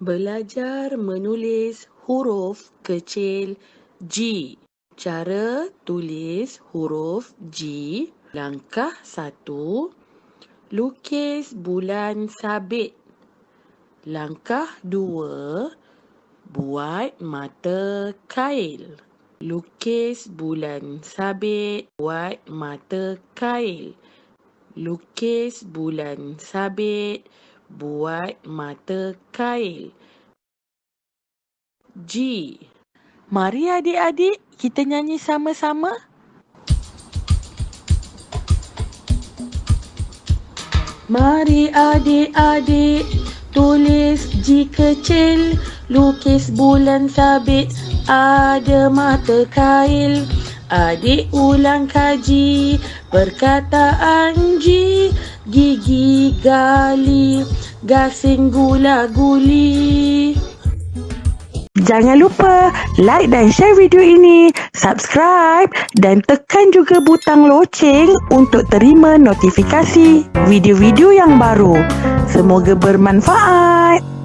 Belajar menulis huruf kecil G. Cara tulis huruf G. Langkah satu, lukis bulan sabit. Langkah dua, buat mata kail. Lukis bulan sabit, buat mata kail. Lukis bulan sabit, buat mata kail. G. Mari adik-adik kita nyanyi sama-sama. Mari adik-adik tulis G kecil Lukis bulan sabit ada mata kail Adik ulang kaji perkataan G Gigi gali gasing gula guli Jangan lupa like dan share video ini, subscribe dan tekan juga butang loceng untuk terima notifikasi video-video yang baru. Semoga bermanfaat.